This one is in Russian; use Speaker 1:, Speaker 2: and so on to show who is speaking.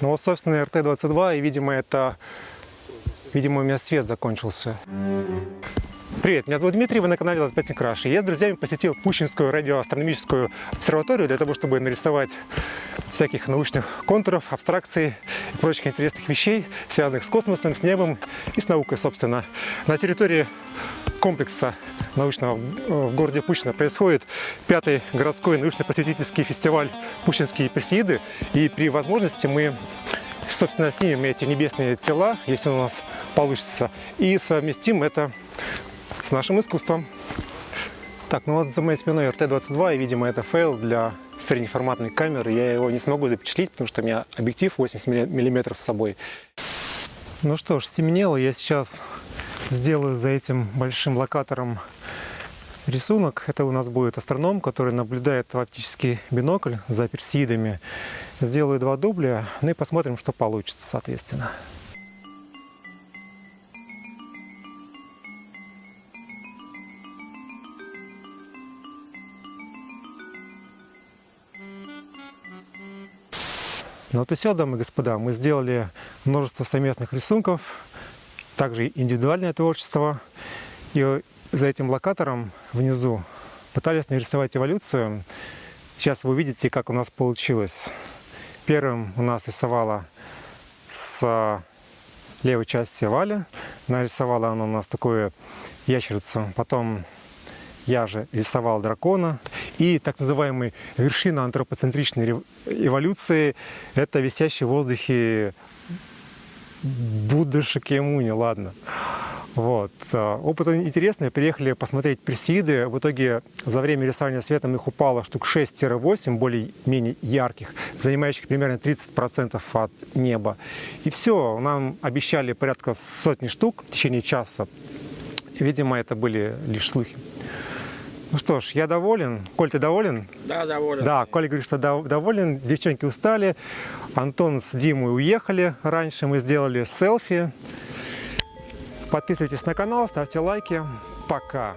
Speaker 1: Ну вот, собственно, РТ-22, и, видимо, это... Видимо, у меня свет закончился. Привет, меня зовут Дмитрий, вы на канале Латпятник Краш. Я с друзьями посетил Пущинскую радиоастрономическую обсерваторию для того, чтобы нарисовать всяких научных контуров, абстракций и прочих интересных вещей, связанных с космосом, с небом и с наукой, собственно. На территории комплекса научного в городе Пущино происходит пятый городской научно-просветительский фестиваль «Пущинские Персеиды». И при возможности мы собственно, снимем эти небесные тела, если у нас получится, и совместим это с нашим искусством. Так, ну вот за моей спиной RT-22, и, видимо, это fail для среднеформатной камеры. Я его не смогу запечатлеть, потому что у меня объектив 80 мм с собой. Ну что ж, стемнело. Я сейчас сделаю за этим большим локатором рисунок. Это у нас будет астроном, который наблюдает в оптический бинокль за персеидами. Сделаю два дубля, ну и посмотрим, что получится, соответственно. Ну вот и все, дамы и господа, мы сделали множество совместных рисунков, также индивидуальное творчество. И за этим локатором внизу пытались нарисовать эволюцию. Сейчас вы увидите, как у нас получилось. Первым у нас рисовала с левой части Валя. Нарисовала она у нас такую ящерицу. Потом я же рисовал дракона. И так называемая вершина антропоцентричной эволюции – это висящий в воздухе Будда Шакьямуни, ладно. Вот. А, опыт интересный. Приехали посмотреть персиды. В итоге за время рисования светом их упало штук 6-8, более-менее ярких, занимающих примерно 30% от неба. И все, нам обещали порядка сотни штук в течение часа. Видимо, это были лишь слухи. Ну что ж, я доволен. Коль, ты доволен?
Speaker 2: Да, доволен.
Speaker 1: Да, Коля говорит, что доволен. Девчонки устали. Антон с Димой уехали. Раньше мы сделали селфи. Подписывайтесь на канал, ставьте лайки. Пока.